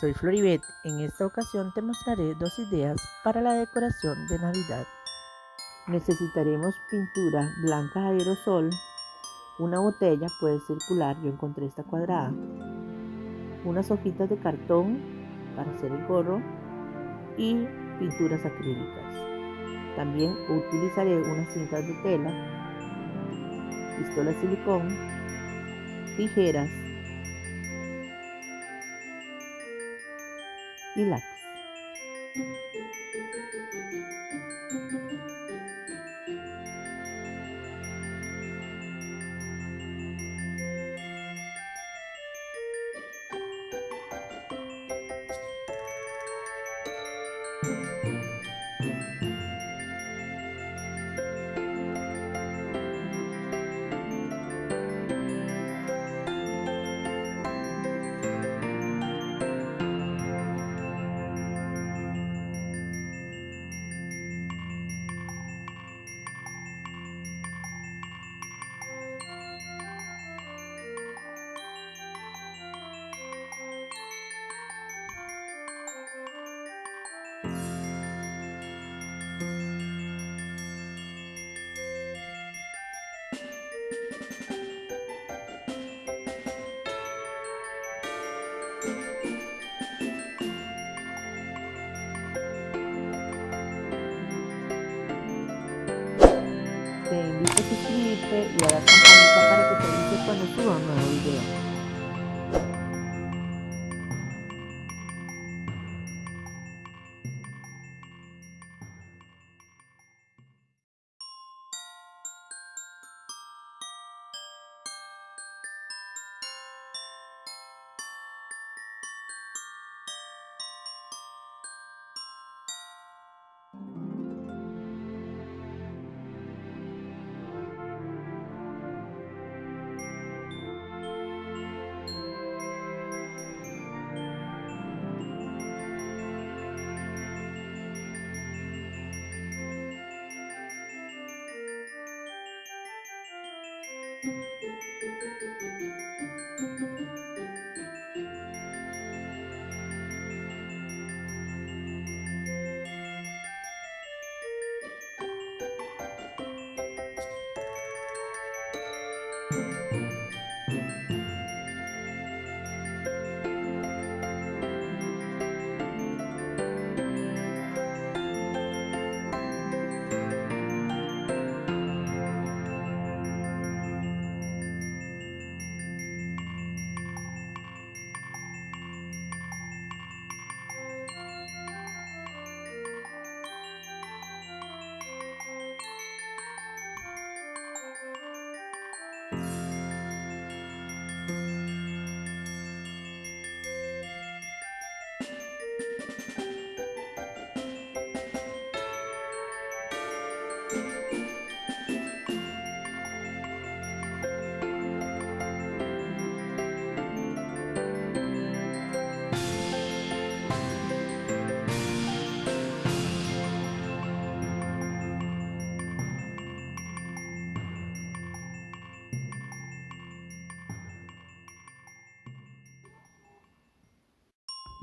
soy Floribet. En esta ocasión te mostraré dos ideas para la decoración de Navidad. Necesitaremos pintura blanca aerosol, una botella puede circular, yo encontré esta cuadrada, unas hojitas de cartón para hacer el gorro y pinturas acrílicas. También utilizaré unas cintas de tela, pistola de silicón, tijeras y lápiz. Y a la campanita para que te avise cuando suba un nuevo video.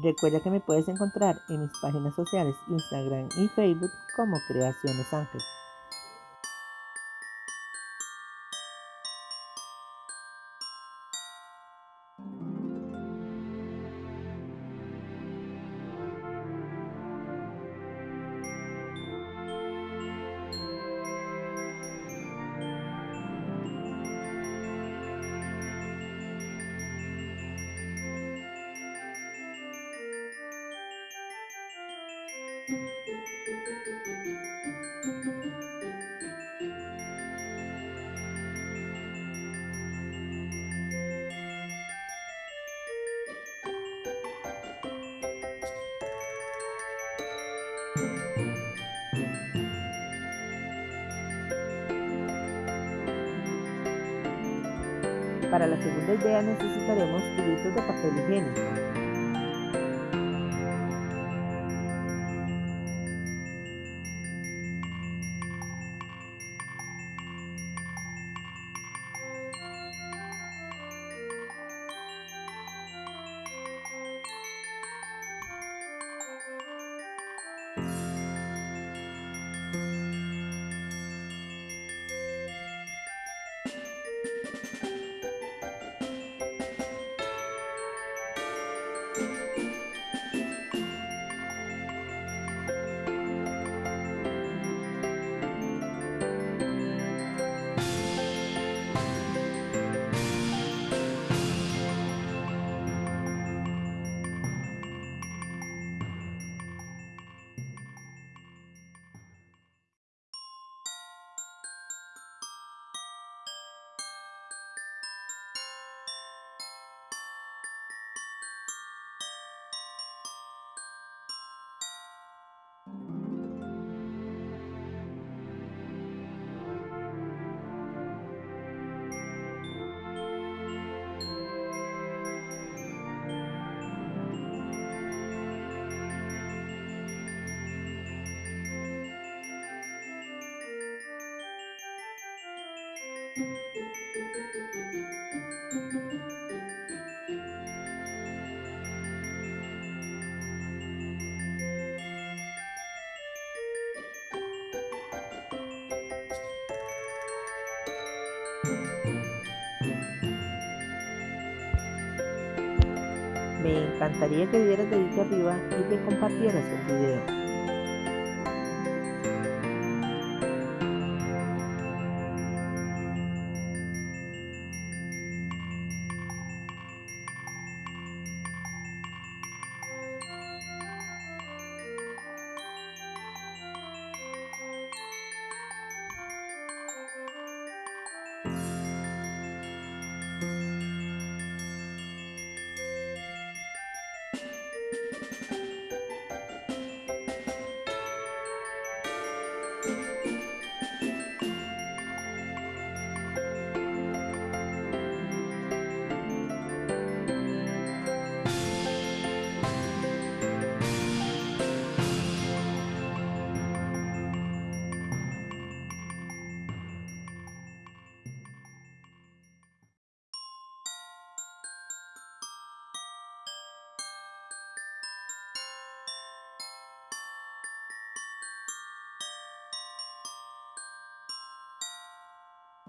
Recuerda que me puedes encontrar en mis páginas sociales Instagram y Facebook como Creaciones Ángel. Para la segunda idea necesitaremos tubitos de papel higiénico. Me encantaría que dieras dedito arriba y que compartieras el video.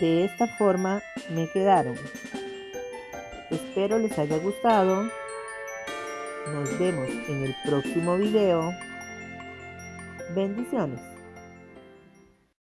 De esta forma me quedaron. Espero les haya gustado. Nos vemos en el próximo video. Bendiciones.